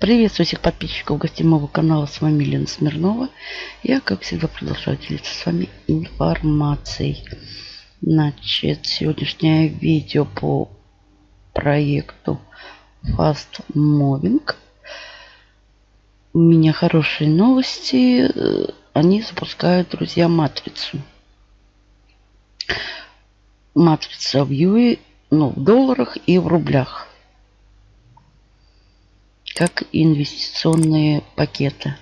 Приветствую всех подписчиков гостевого канала. С вами Лена Смирнова. Я, как всегда, продолжаю делиться с вами информацией. Значит, сегодняшнее видео по проекту Fast Moving. У меня хорошие новости. Они запускают, друзья, матрицу. Матрица в Юе, ну, в долларах и в рублях как инвестиционные пакеты.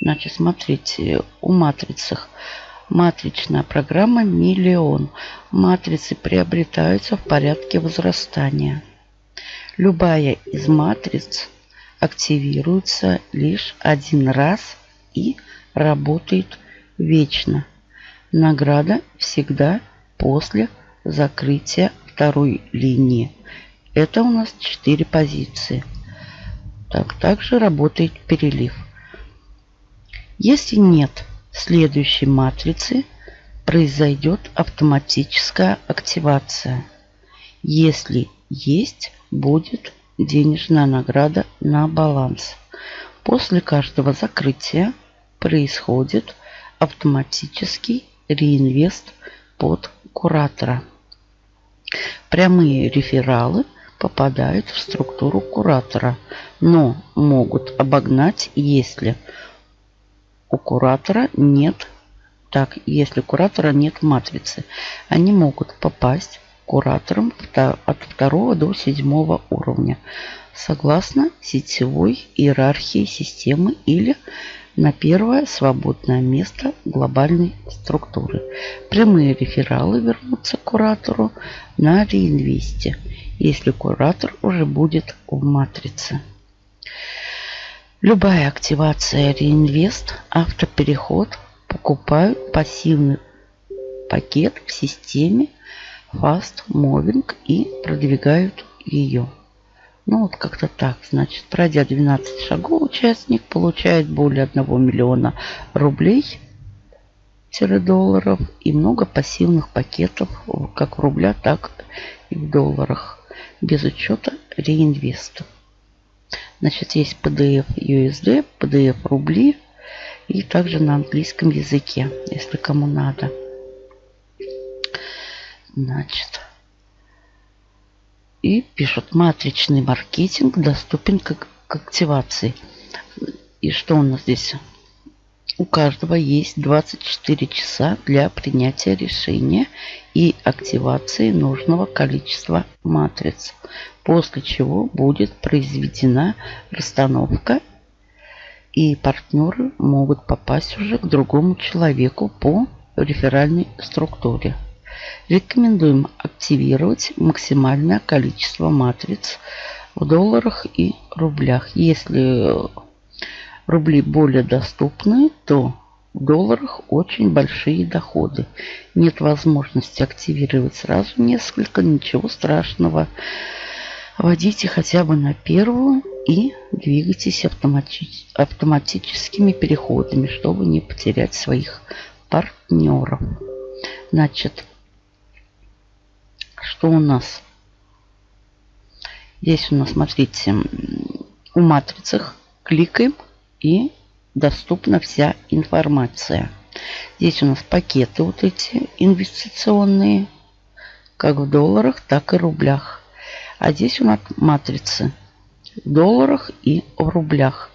Значит, смотрите, у матрицах матричная программа «Миллион». Матрицы приобретаются в порядке возрастания. Любая из матриц активируется лишь один раз и работает вечно. Награда всегда после закрытия второй линии. Это у нас 4 позиции. Так, также работает перелив. Если нет следующей матрицы, произойдет автоматическая активация. Если есть, будет денежная награда на баланс. После каждого закрытия происходит автоматический реинвест под куратора. Прямые рефералы – попадают в структуру куратора, но могут обогнать, если у куратора нет, так, если куратора нет матрицы. Они могут попасть куратором от второго до седьмого уровня, согласно сетевой иерархии системы или на первое свободное место глобальной структуры. Прямые рефералы вернутся к куратору на реинвесте если куратор уже будет в матрице. Любая активация реинвест, автопереход покупают пассивный пакет в системе Fast Moving и продвигают ее. Ну вот как-то так. Значит, пройдя 12 шагов, участник получает более 1 миллиона рублей долларов и много пассивных пакетов как в рубля, так и в долларах без учета реинвеста. Значит, есть PDF USD, PDF рубли и также на английском языке, если кому надо. Значит, и пишут, матричный маркетинг доступен к, к активации. И что у нас здесь? У каждого есть 24 часа для принятия решения и активации нужного количества матриц, после чего будет произведена расстановка и партнеры могут попасть уже к другому человеку по реферальной структуре. Рекомендуем активировать максимальное количество матриц в долларах и рублях. Если рубли более доступны, то в долларах очень большие доходы. Нет возможности активировать сразу несколько, ничего страшного. Вводите хотя бы на первую и двигайтесь автомати автоматическими переходами, чтобы не потерять своих партнеров. Значит, что у нас? Здесь у нас, смотрите, у матрицах кликаем и доступна вся информация. Здесь у нас пакеты вот эти инвестиционные, как в долларах, так и рублях. А здесь у нас матрицы в долларах и в рублях.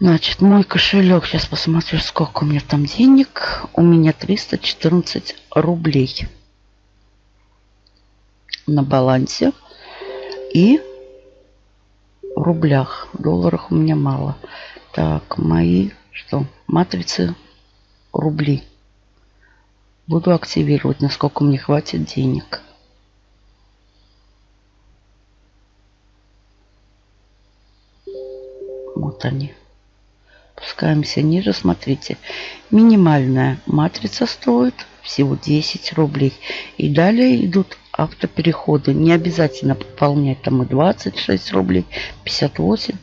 Значит, мой кошелек, сейчас посмотрю, сколько у меня там денег. У меня 314 рублей на балансе. И в рублях. В долларах у меня мало. Так, мои что? Матрицы рубли. Буду активировать, насколько мне хватит денег. Вот они. Спускаемся ниже. Смотрите. Минимальная матрица стоит всего 10 рублей. И далее идут автопереходы. Не обязательно пополнять там и 26 рублей, 58.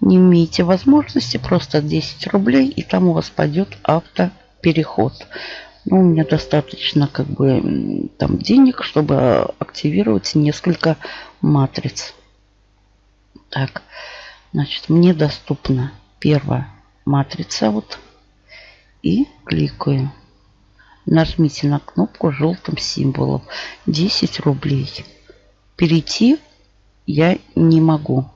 Не имеете возможности, просто 10 рублей, и там у вас пойдет автопереход. Ну, у меня достаточно как бы там денег, чтобы активировать несколько матриц. Так, значит, мне доступна первая матрица. Вот. И кликаю. Нажмите на кнопку желтым символом. 10 рублей. Перейти я не могу.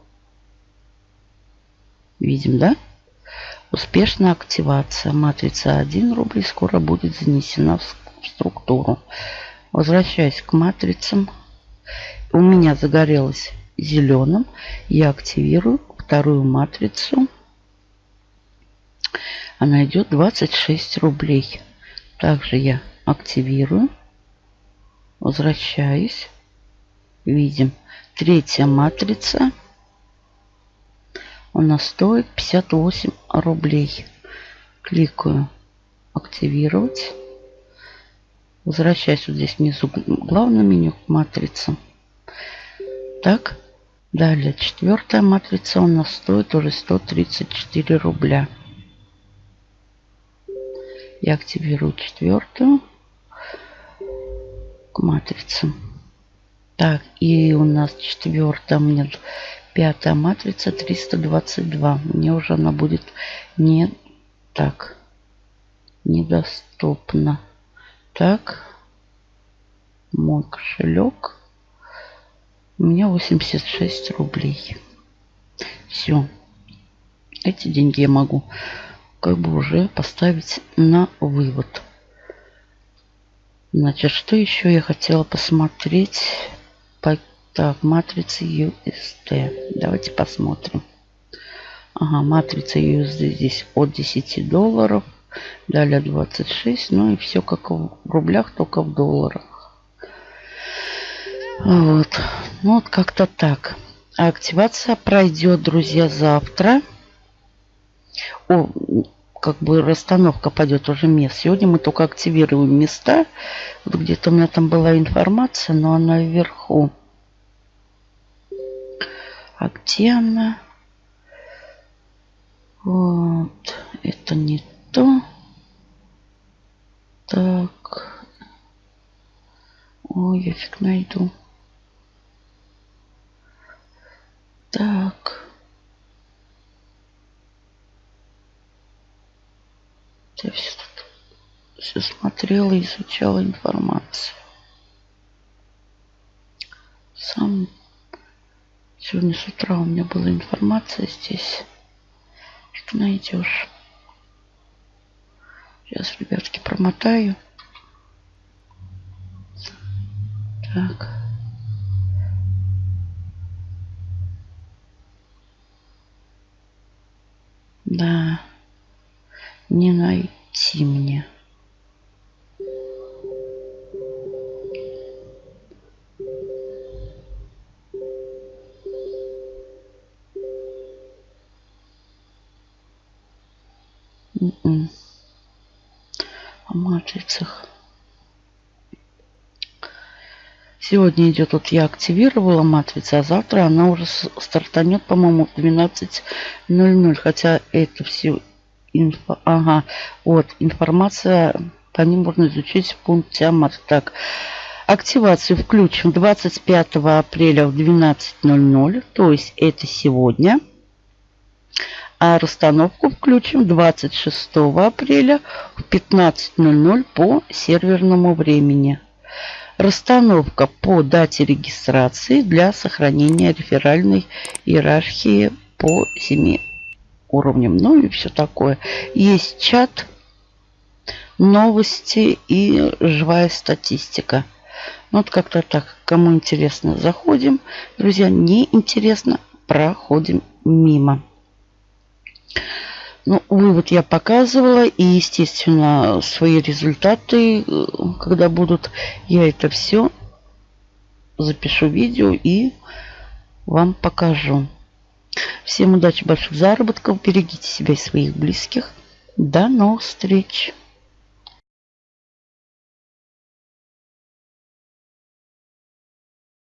Видим, да? Успешная активация. Матрица 1 рубль скоро будет занесена в структуру. Возвращаясь к матрицам. У меня загорелось зеленым. Я активирую вторую матрицу. Она идет 26 рублей. Также я активирую. Возвращаюсь. Видим. Третья матрица. У нас стоит 58 рублей. Кликаю активировать. Возвращаюсь вот здесь внизу главное меню к матрице. Так, далее четвертая матрица у нас стоит уже 134 рубля. Я активирую четвертую матрицу. Так, и у нас четвертая, меня пятая матрица 322. Мне уже она будет не так недоступна. Так, мой кошелек. У меня 86 рублей. Все. Эти деньги я могу как бы уже поставить на вывод. Значит, что еще я хотела посмотреть? По, так, матрица USD. Давайте посмотрим. Ага, матрица USD здесь от 10 долларов. Далее 26. Ну и все как в рублях, только в долларах. Вот. Ну вот как-то так. Активация пройдет, друзья, завтра. О, как бы расстановка пойдет уже мест. Сегодня мы только активируем места. Вот где-то у меня там была информация, но она вверху. А где она? Вот. Это не то. Так. Ой, я фиг найду. Так. Я все тут все смотрела, изучала информацию. Сам сегодня с утра у меня была информация здесь. Что найдешь? Сейчас, ребятки, промотаю. Так. О матрицах. Сегодня идет, вот я активировала матрицу, а завтра она уже стартанет, по-моему, в 12.00. Хотя это все Инфо, ага, вот, информация по ним можно изучить в пункте АМАТ. Так, активацию включим 25 апреля в 12.00, то есть это сегодня. А расстановку включим 26 апреля в 15.00 по серверному времени. Расстановка по дате регистрации для сохранения реферальной иерархии по 7 уровнем, ну и все такое. Есть чат, новости и живая статистика. Ну, вот как-то так. Кому интересно, заходим. Друзья, не интересно, проходим мимо. Ну, вывод я показывала. И, естественно, свои результаты, когда будут, я это все запишу видео и вам покажу. Всем удачи, больших заработков. Берегите себя и своих близких. До новых встреч!